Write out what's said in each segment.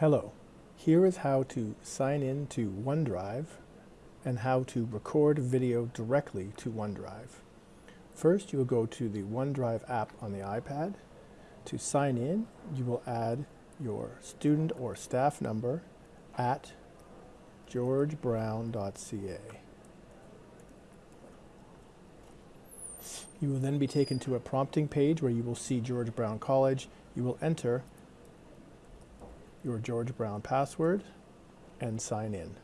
Hello, here is how to sign in to OneDrive and how to record video directly to OneDrive. First, you will go to the OneDrive app on the iPad. To sign in, you will add your student or staff number at georgebrown.ca. You will then be taken to a prompting page where you will see George Brown College. You will enter your George Brown password and sign in.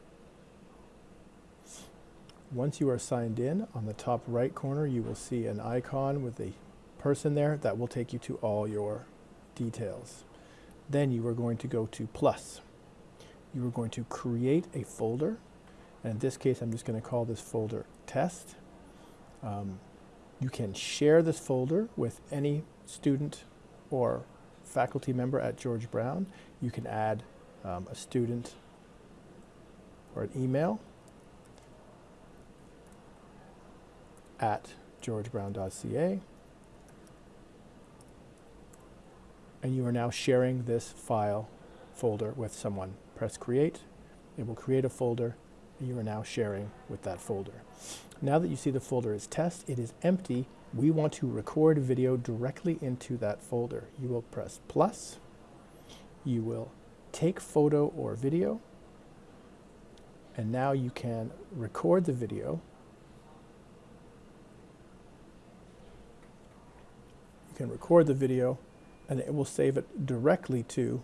Once you are signed in, on the top right corner you will see an icon with a person there that will take you to all your details. Then you are going to go to plus. You are going to create a folder, and in this case I'm just going to call this folder test. Um, you can share this folder with any student or faculty member at George Brown. You can add um, a student or an email at georgebrown.ca. And you are now sharing this file folder with someone. Press create. It will create a folder you are now sharing with that folder. Now that you see the folder is test, it is empty we want to record video directly into that folder. You will press plus, you will take photo or video, and now you can record the video. You can record the video and it will save it directly to,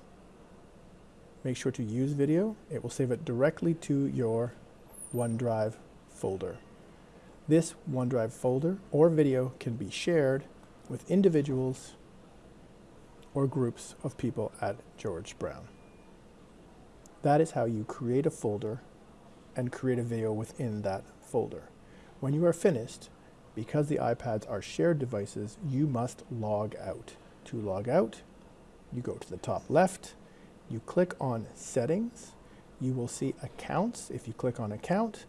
make sure to use video, it will save it directly to your OneDrive folder. This OneDrive folder or video can be shared with individuals or groups of people at George Brown. That is how you create a folder and create a video within that folder. When you are finished, because the iPads are shared devices, you must log out. To log out, you go to the top left, you click on Settings, you will see Accounts. If you click on Account,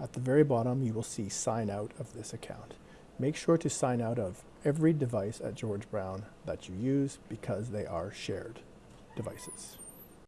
at the very bottom, you will see sign out of this account. Make sure to sign out of every device at George Brown that you use because they are shared devices.